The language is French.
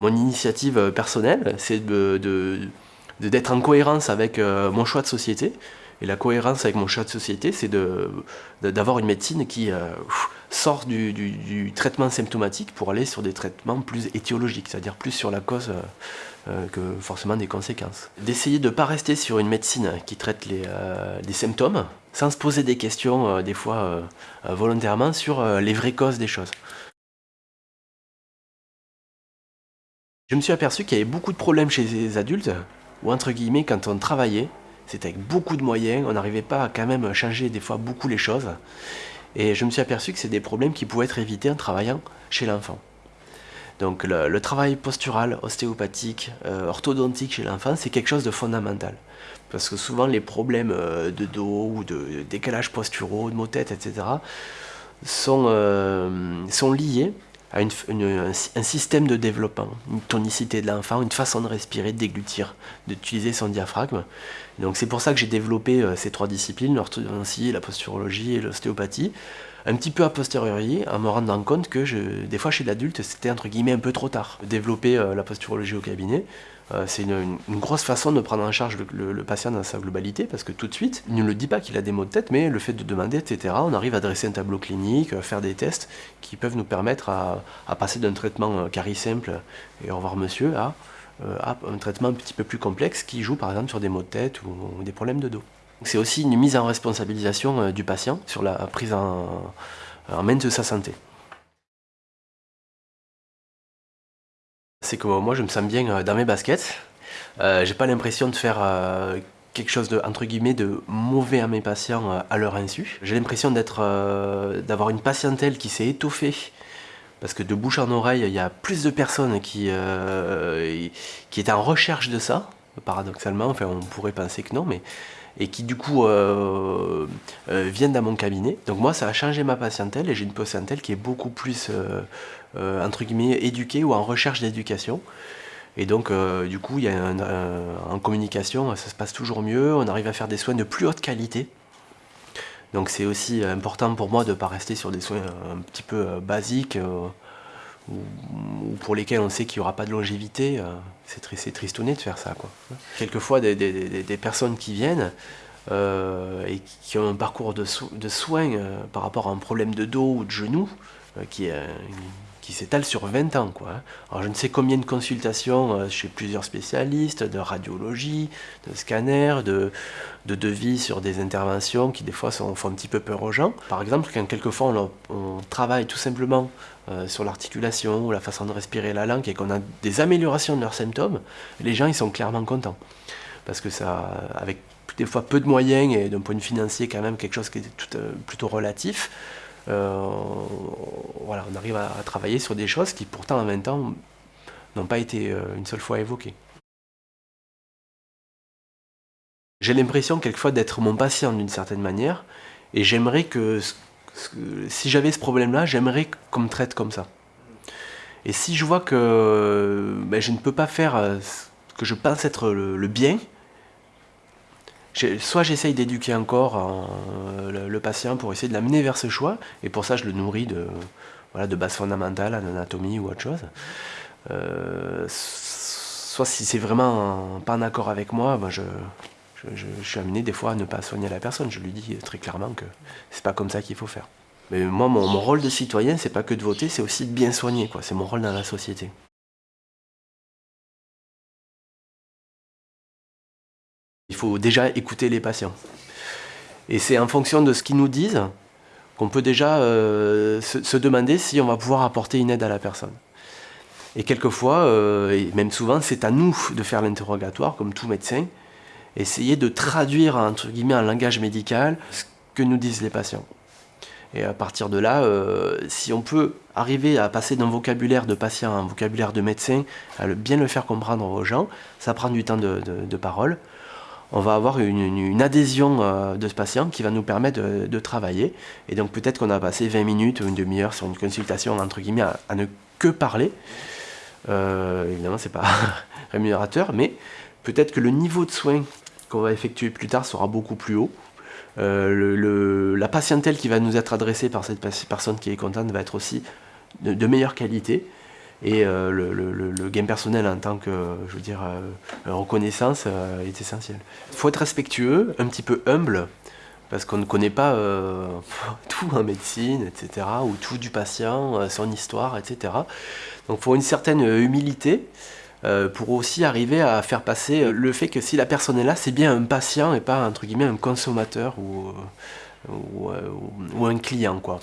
Mon initiative personnelle, c'est de, d'être en cohérence avec mon choix de société. Et la cohérence avec mon choix de société, c'est d'avoir une médecine qui sort du, traitement symptomatique pour aller sur des traitements plus étiologiques, c'est-à-dire plus sur la cause que forcément des conséquences. D'essayer de ne pas rester sur une médecine qui traite les, les symptômes, sans se poser des questions, des fois volontairement, sur les vraies causes des choses. Je me suis aperçu qu'il y avait beaucoup de problèmes chez les adultes, ou entre guillemets, quand on travaillait, c'était avec beaucoup de moyens, on n'arrivait pas à quand même changer des fois beaucoup les choses. Et je me suis aperçu que c'est des problèmes qui pouvaient être évités en travaillant chez l'enfant. Donc le, travail postural, ostéopathique, euh, orthodontique chez l'enfant, c'est quelque chose de fondamental. Parce que souvent les problèmes euh, de dos ou de décalage posturaux, de maux tête, etc. euh, sont liés à un, système de développement, une tonicité de l'enfant, une façon de respirer, de déglutir, d'utiliser son diaphragme. Donc c'est pour ça que j'ai développé euh, ces trois disciplines, l'orthodontie, la posturologie et l'ostéopathie, un petit peu a posteriori, en me rendant compte que je, des fois chez l'adulte, c'était entre guillemets un peu trop tard. Développer euh, la posturologie au cabinet, euh, c'est une, grosse façon de prendre en charge le, patient dans sa globalité, parce que tout de suite, il ne le dit pas qu'il a des maux de tête, mais le fait de demander, etc., on arrive à dresser un tableau clinique, à faire des tests qui peuvent nous permettre à, passer d'un traitement cari simple et au revoir monsieur à, un traitement un petit peu plus complexe qui joue par exemple sur des maux de tête ou des problèmes de dos. C'est aussi une mise en responsabilisation euh, du patient sur la prise en, main de sa santé. C'est que moi je me sens bien euh, dans mes baskets. Euh, j'ai pas l'impression de faire quelque chose de entre de mauvais à mes patients à leur insu. J'ai l'impression d'avoir une patientèle qui s'est étoffée parce que de bouche en oreille, il y a plus de personnes qui, qui étaient en recherche de ça, paradoxalement, enfin on pourrait penser que non, mais et qui du coup euh, euh, viennent dans mon cabinet. Donc moi ça a changé ma patientèle et j'ai une patientèle qui est beaucoup plus euh, entre guillemets éduquée ou en recherche d'éducation. Et donc du coup il y a en communication ça se passe toujours mieux, on arrive à faire des soins de plus haute qualité. Donc c'est aussi important pour moi de ne pas rester sur des soins un petit peu basiques ou, pour lesquels on sait qu'il n'y aura pas de longévité, euh, c'est tristouné de faire ça. Quelquefois, des, personnes qui viennent euh, et qui ont un parcours de, soins euh, par rapport à un problème de dos ou de genou, qui est qui s'étale sur 20 ans. Quoi. Hein. Alors je ne sais combien de consultations euh, chez plusieurs spécialistes, de radiologie, de scanner, de, de devis sur des interventions qui des fois sont, font un petit peu peur aux gens. Par exemple, quand quelquefois on, travaille tout simplement euh, sur l'articulation ou la façon de respirer la langue et qu'on a des améliorations de leurs symptômes, les gens ils sont clairement contents. Parce que ça, avec des fois peu de moyens et d'un point de vue financier quand même quelque chose qui est euh, plutôt relatif, euh, voilà, on arrive à, travailler sur des choses qui pourtant en 20 ans n'ont pas été euh, une seule fois évoquées. J'ai l'impression quelquefois d'être mon patient d'une certaine manière, et j'aimerais que, si j'avais ce problème-là, j'aimerais qu'on me traite comme ça. Et si je vois que ben, je ne peux pas faire euh, ce que je pense être le bien, soit j'essaye d'éduquer encore euh, le, patient pour essayer de l'amener vers ce choix, et pour ça je le nourris de, voilà, de bases fondamentales, en anatomie ou autre chose. Euh, soit si c'est vraiment pas en accord avec moi, ben je, suis amené des fois à ne pas soigner la personne. Je lui dis très clairement que c'est pas comme ça qu'il faut faire. Mais moi, mon, rôle de citoyen, c'est pas que de voter, c'est aussi de bien soigner. C'est mon rôle dans la société. Faut déjà écouter les patients. Et c'est en fonction de ce qu'ils nous disent qu'on peut déjà euh, se, demander si on va pouvoir apporter une aide à la personne. Et quelquefois, euh, et même souvent, c'est à nous de faire l'interrogatoire, comme tout médecin, essayer de traduire entre guillemets en langage médical ce que nous disent les patients. Et à partir de là, euh, si on peut arriver à passer d'un vocabulaire de patient à un vocabulaire de médecin, à bien le faire comprendre aux gens, ça prend du temps de parole on va avoir une, adhésion euh, de ce patient qui va nous permettre de, travailler. Et donc peut-être qu'on a passé 20 minutes ou une demi-heure sur une consultation, entre guillemets, à, ne que parler. Euh, évidemment, c'est pas rémunérateur, mais peut-être que le niveau de soins qu'on va effectuer plus tard sera beaucoup plus haut. Euh, la patientèle qui va nous être adressée par cette personne qui est contente va être aussi de, meilleure qualité. Et le, gain personnel en tant que, je veux dire, reconnaissance est essentiel. Il faut être respectueux, un petit peu humble, parce qu'on ne connaît pas tout en médecine, etc., ou tout du patient, son histoire, etc. Donc il faut une certaine humilité, euh, pour aussi arriver à faire passer le fait que si la personne est là, c'est bien un patient et pas entre guillemets un consommateur ou, euh, euh, ou un client quoi.